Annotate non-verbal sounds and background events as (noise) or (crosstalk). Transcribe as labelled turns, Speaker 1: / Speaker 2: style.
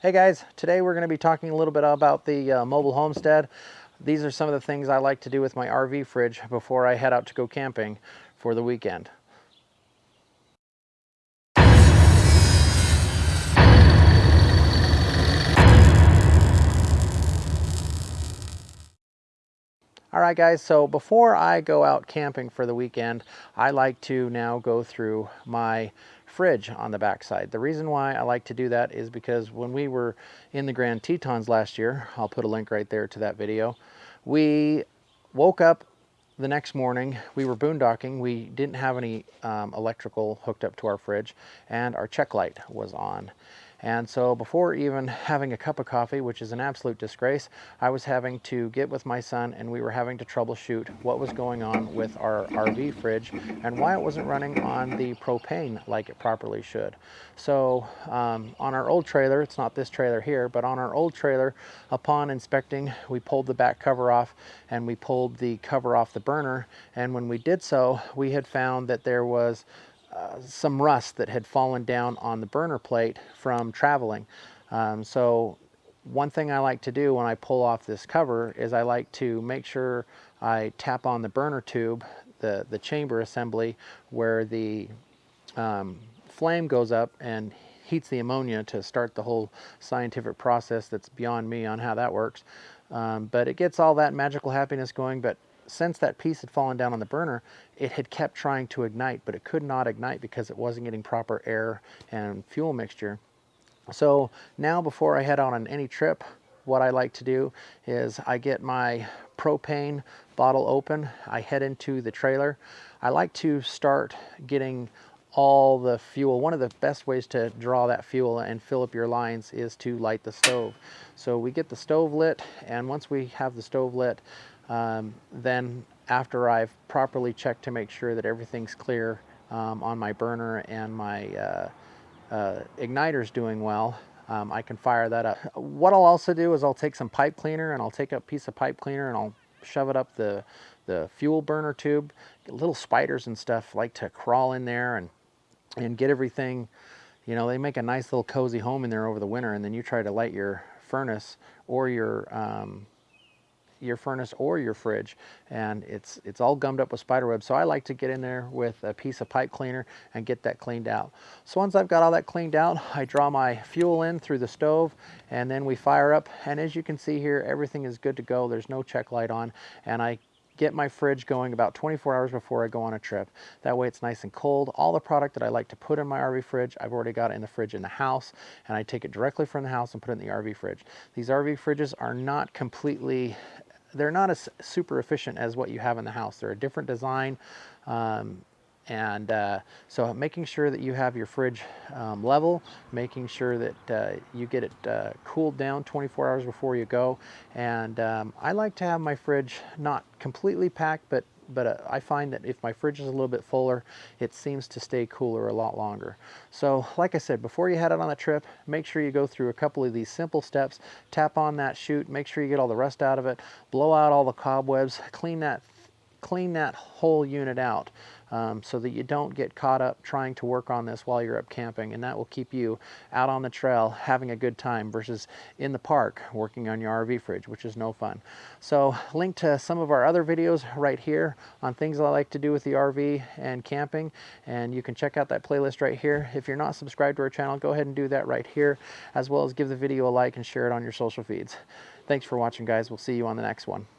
Speaker 1: Hey guys, today we're going to be talking a little bit about the uh, mobile homestead. These are some of the things I like to do with my RV fridge before I head out to go camping for the weekend. All right guys, so before I go out camping for the weekend, I like to now go through my fridge on the backside. The reason why I like to do that is because when we were in the Grand Tetons last year, I'll put a link right there to that video, we woke up the next morning, we were boondocking. We didn't have any um, electrical hooked up to our fridge and our check light was on. And so before even having a cup of coffee, which is an absolute disgrace, I was having to get with my son and we were having to troubleshoot what was going on with our RV fridge and why it wasn't running on the propane like it properly should. So um, on our old trailer, it's not this trailer here, but on our old trailer, upon inspecting, we pulled the back cover off and we pulled the cover off the burner. And when we did so, we had found that there was some rust that had fallen down on the burner plate from traveling. Um, so one thing I like to do when I pull off this cover is I like to make sure I tap on the burner tube, the, the chamber assembly where the um, flame goes up and heats the ammonia to start the whole scientific process that's beyond me on how that works. Um, but it gets all that magical happiness going, but since that piece had fallen down on the burner, it had kept trying to ignite, but it could not ignite because it wasn't getting proper air and fuel mixture. So now before I head out on any trip, what I like to do is I get my propane bottle open, I head into the trailer. I like to start getting all the fuel. One of the best ways to draw that fuel and fill up your lines is to light the stove. So we get the stove lit and once we have the stove lit, um, then after I've properly checked to make sure that everything's clear um, on my burner and my uh, uh, igniter's doing well, um, I can fire that up. What I'll also do is I'll take some pipe cleaner and I'll take a piece of pipe cleaner and I'll shove it up the, the fuel burner tube. Little spiders and stuff like to crawl in there and, and get everything, you know, they make a nice little cozy home in there over the winter and then you try to light your furnace or your um, your furnace or your fridge and it's it's all gummed up with spider web so I like to get in there with a piece of pipe cleaner and get that cleaned out so once I've got all that cleaned out (laughs) I draw my fuel in through the stove and then we fire up and as you can see here everything is good to go there's no check light on and I get my fridge going about 24 hours before I go on a trip. That way it's nice and cold. All the product that I like to put in my RV fridge, I've already got it in the fridge in the house and I take it directly from the house and put it in the RV fridge. These RV fridges are not completely they're not as super efficient as what you have in the house. They're a different design. Um, and uh, so making sure that you have your fridge um, level, making sure that uh, you get it uh, cooled down 24 hours before you go. And um, I like to have my fridge not completely packed, but but uh, I find that if my fridge is a little bit fuller, it seems to stay cooler a lot longer. So like I said, before you head out on the trip, make sure you go through a couple of these simple steps. Tap on that chute, make sure you get all the rust out of it, blow out all the cobwebs, clean that, clean that whole unit out um, so that you don't get caught up trying to work on this while you're up camping and that will keep you out on the trail having a good time versus in the park working on your RV fridge which is no fun. So link to some of our other videos right here on things I like to do with the RV and camping and you can check out that playlist right here. If you're not subscribed to our channel go ahead and do that right here as well as give the video a like and share it on your social feeds. Thanks for watching guys. We'll see you on the next one.